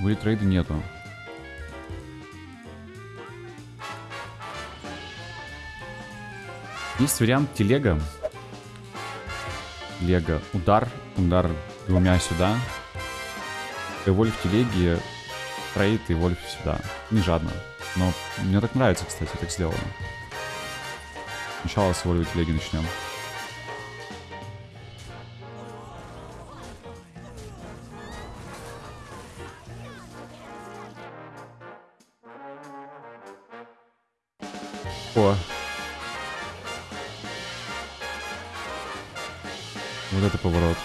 В трейда нету. Есть вариант телега. Лего. Удар. Удар двумя сюда. И вольф телеги. Трейд и вольф сюда. Не жадно. Но мне так нравится, кстати, так сделано. Сначала с вольф телеги начнем. О. Вот это поворот.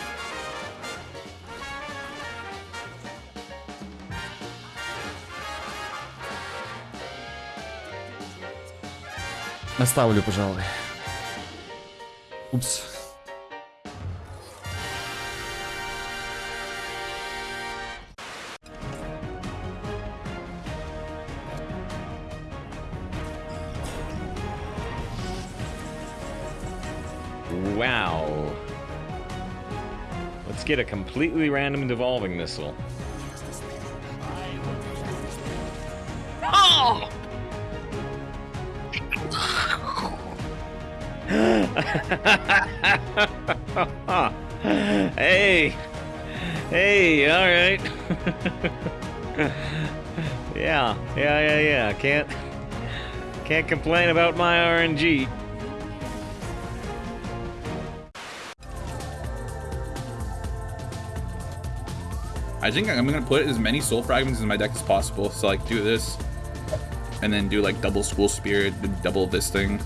Оставлю, пожалуй. Упс. Wow. Let's get a completely random devolving missile. Oh! hey! Hey, alright. yeah, yeah, yeah, yeah. Can't can't complain about my RNG. I think I'm gonna put as many soul fragments in my deck as possible. So like do this, and then do like double school spirit, double this thing.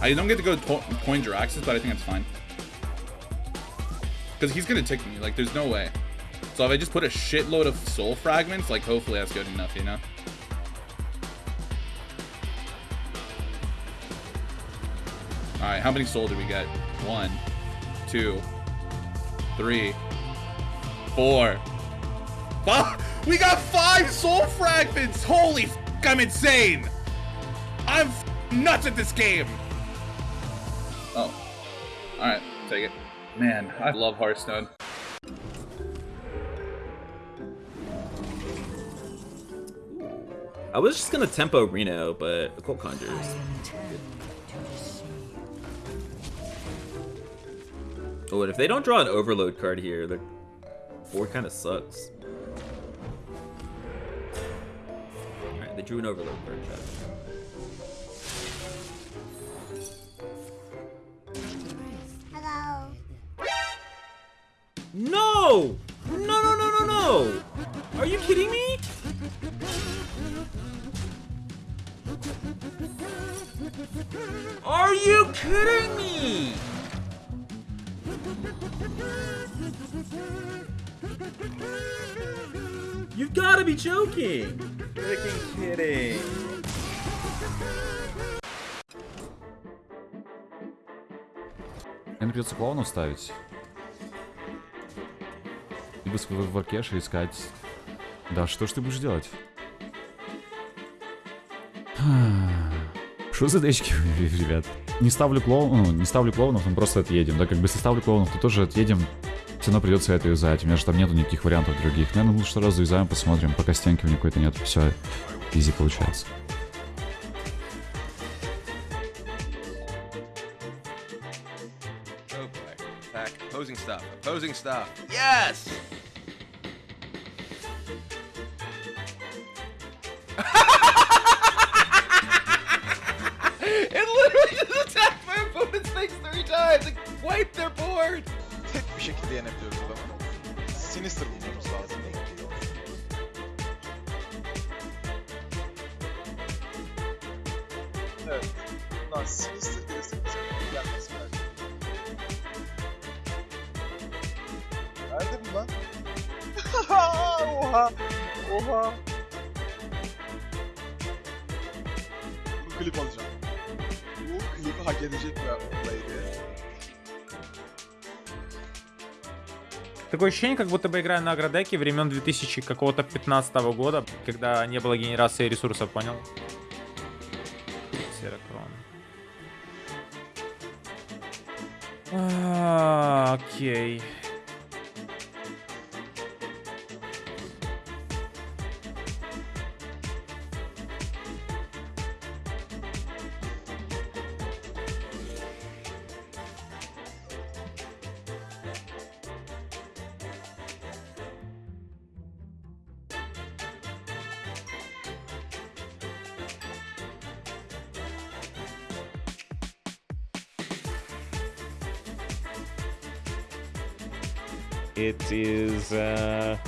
I don't get to go to coin Jaraxxus, but I think it's fine. Because he's gonna tick me, like there's no way. So if I just put a shitload of soul fragments, like hopefully that's good enough, you know? Alright, how many soul did we get? One, two, three, four. Five! We got five soul fragments! Holy f I'm insane! I'm nuts at this game! Oh. Alright, take it. Man, I love Hearthstone. I was just gonna tempo Reno, but Occult Conjures. Oh, and if they don't draw an Overload card here, the board kind of sucks. Alright, they drew an Overload card, chat. No! No, no, no, no, no! Are you kidding me? Are you kidding me? You've got to be joking! Freaking kidding. Мне придется клоуна ставить. Либо в Аркеше искать... Да, что ж ты будешь делать? Что за дечки, ребят? Не ставлю клоун, ну, не ставлю клоунов, мы просто отъедем. Да, как бы если ставлю клоунов, то тоже отъедем. Все равно придется это юзать. У меня же там нету никаких вариантов других. Наверное, лучше раз юзаем, посмотрим. Пока стенки у меня какой-то нет. Все, изи получается. Opposing stuff. Opposing stuff. Yes! Board. Tek bir şekilde yenebiliyoruz adamı. Sinister bulmamız lazım. Evet. Lan Sinister bize gelmesi belki. Nerede bu lan? Oha! Oha! Bu klip alacağım. Bu klibi hak edecek bir olaydı. Такое ощущение, как будто бы играю на агродеке времен 2000 какого-то 15 года, когда не было генерации ресурсов, понял? Серокрон. А, Окей. It is, uh...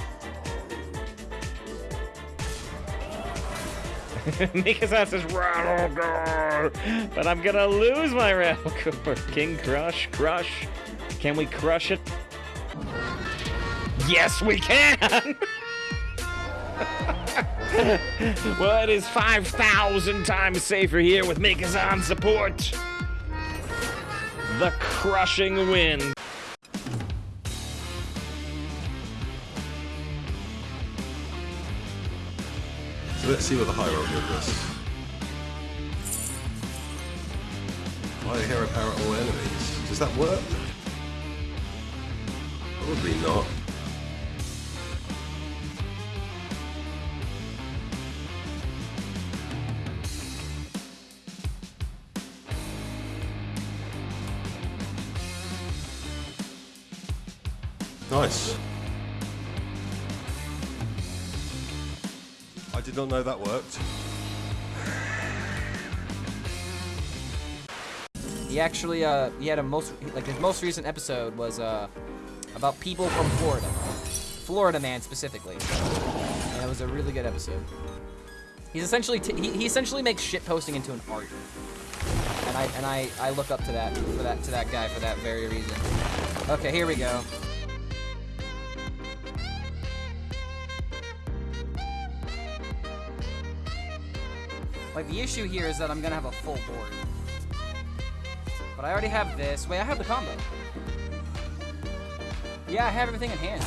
Mikasa says Rattlegore, but I'm gonna lose my Rattlegore. King Crush, Crush. Can we crush it? Yes, we can! well, it is 5,000 times safer here with Mikasa support. The crushing wind. Let's see what the hierarchy of this. Why hero power all enemies? Does that work? Probably not. Nice. Did not know that worked. He actually, uh, he had a most, like his most recent episode was, uh, about people from Florida. Florida man specifically. And it was a really good episode. He's essentially, he, he essentially makes shit posting into an art. And I, and I, I look up to that, for that, to that guy for that very reason. Okay, here we go. Like, the issue here is that I'm gonna have a full board. But I already have this. Wait, I have the combo. Yeah, I have everything in hand.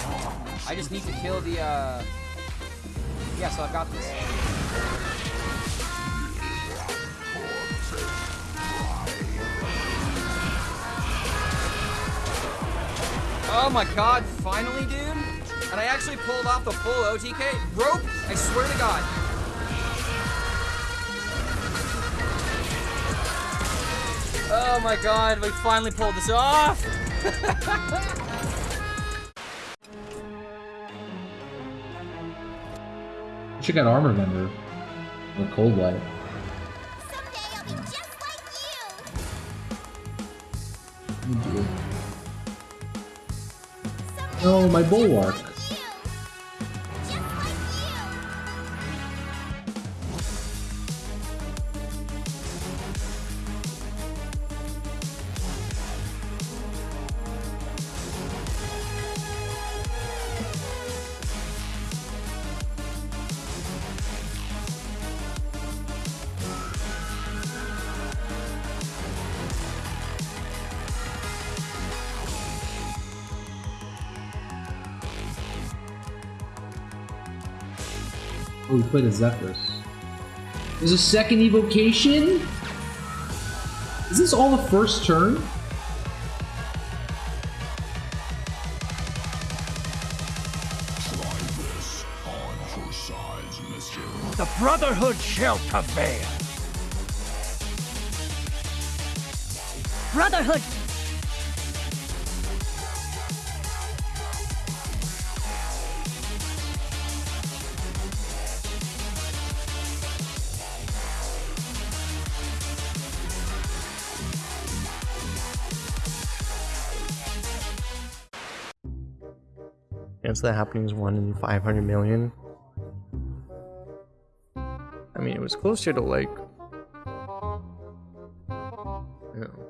I just need to kill the, uh... Yeah, so I've got this. Oh my god, finally, dude? And I actually pulled off the full OTK. Rope, I swear to god. Oh my god, we finally pulled this off! Should got armor member. Or cold light. Oh dear. No, my bulwark. Oh, we played a Zephrys. There's a second evocation? Is this all the first turn? The Brotherhood shall prevail. Brotherhood. chance that happening is 1 in 500 million. I mean, it was closer to like... You know,